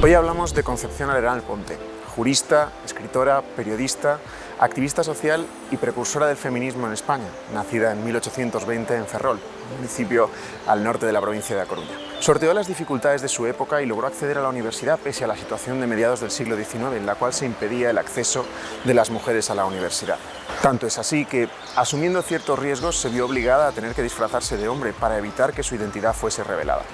Hoy hablamos de Concepción Arenal Ponte, jurista, escritora, periodista, activista social y precursora del feminismo en España, nacida en 1820 en Ferrol, municipio al norte de la provincia de A Coruña. Sorteó las dificultades de su época y logró acceder a la universidad pese a la situación de mediados del siglo XIX en la cual se impedía el acceso de las mujeres a la universidad. Tanto es así que, asumiendo ciertos riesgos, se vio obligada a tener que disfrazarse de hombre para evitar que su identidad fuese revelada.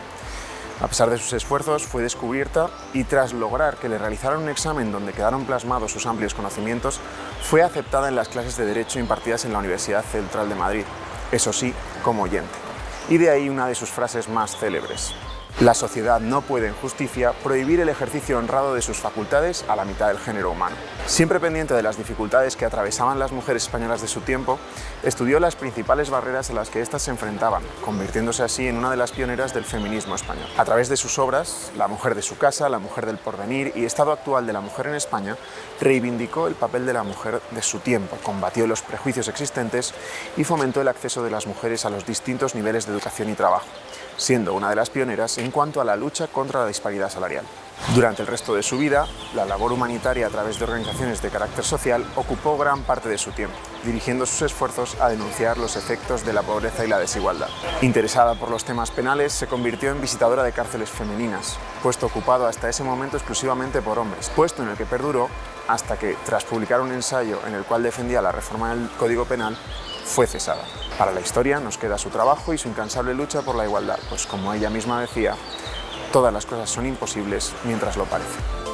A pesar de sus esfuerzos, fue descubierta y tras lograr que le realizaran un examen donde quedaron plasmados sus amplios conocimientos, fue aceptada en las clases de Derecho impartidas en la Universidad Central de Madrid, eso sí, como oyente. Y de ahí una de sus frases más célebres. La sociedad no puede, en justicia, prohibir el ejercicio honrado de sus facultades a la mitad del género humano. Siempre pendiente de las dificultades que atravesaban las mujeres españolas de su tiempo, estudió las principales barreras a las que éstas se enfrentaban, convirtiéndose así en una de las pioneras del feminismo español. A través de sus obras, La mujer de su casa, La mujer del porvenir y Estado actual de la mujer en España, reivindicó el papel de la mujer de su tiempo, combatió los prejuicios existentes y fomentó el acceso de las mujeres a los distintos niveles de educación y trabajo siendo una de las pioneras en cuanto a la lucha contra la disparidad salarial. Durante el resto de su vida, la labor humanitaria a través de organizaciones de carácter social ocupó gran parte de su tiempo, dirigiendo sus esfuerzos a denunciar los efectos de la pobreza y la desigualdad. Interesada por los temas penales, se convirtió en visitadora de cárceles femeninas, puesto ocupado hasta ese momento exclusivamente por hombres, puesto en el que perduró hasta que, tras publicar un ensayo en el cual defendía la reforma del Código Penal, fue cesada. Para la historia nos queda su trabajo y su incansable lucha por la igualdad, pues como ella misma decía, todas las cosas son imposibles mientras lo parecen.